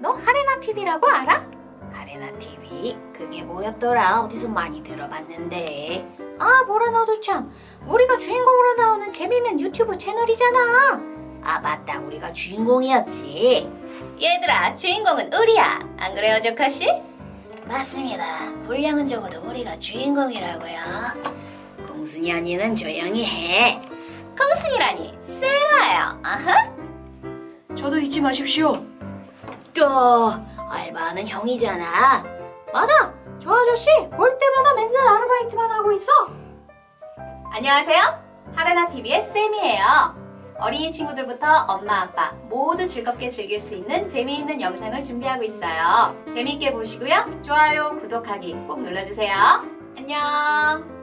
너 하레나 TV라고 알아? 아레나 TV 그게 뭐였더라? 어디서 많이 들어봤는데. 아 뭐라 너도 참. 우리가 주인공으로 나오는 재밌는 유튜브 채널이잖아. 아 맞다. 우리가 주인공이었지. 얘들아 주인공은 우리야. 안 그래요 조카씨? 맞습니다. 분량은 적어도 우리가 주인공이라고요. 공순이 언니는 조용히 해. 콩순이라니 세라예요. 아하 저도 잊지 마십시오. 또 알바는 형이잖아. 맞아. 저 아저씨 볼 때마다 맨날 아르바이트만 하고 있어. 안녕하세요. 하레나 TV의 쌤이에요. 어린이 친구들부터 엄마 아빠 모두 즐겁게 즐길 수 있는 재미있는 영상을 준비하고 있어요. 재미있게 보시고요. 좋아요 구독하기 꼭 눌러주세요. 안녕